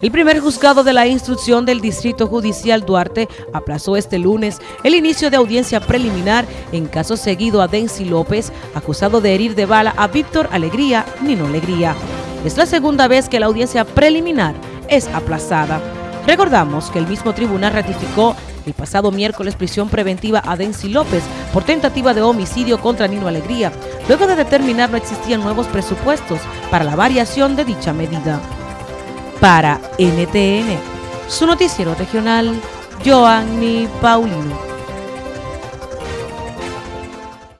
El primer juzgado de la instrucción del Distrito Judicial Duarte aplazó este lunes el inicio de audiencia preliminar en caso seguido a Densi López, acusado de herir de bala a Víctor Alegría, Nino Alegría. Es la segunda vez que la audiencia preliminar es aplazada. Recordamos que el mismo tribunal ratificó el pasado miércoles prisión preventiva a Densi López por tentativa de homicidio contra Nino Alegría, luego de determinar no existían nuevos presupuestos para la variación de dicha medida. Para NTN, su noticiero regional, Joanny Paulino.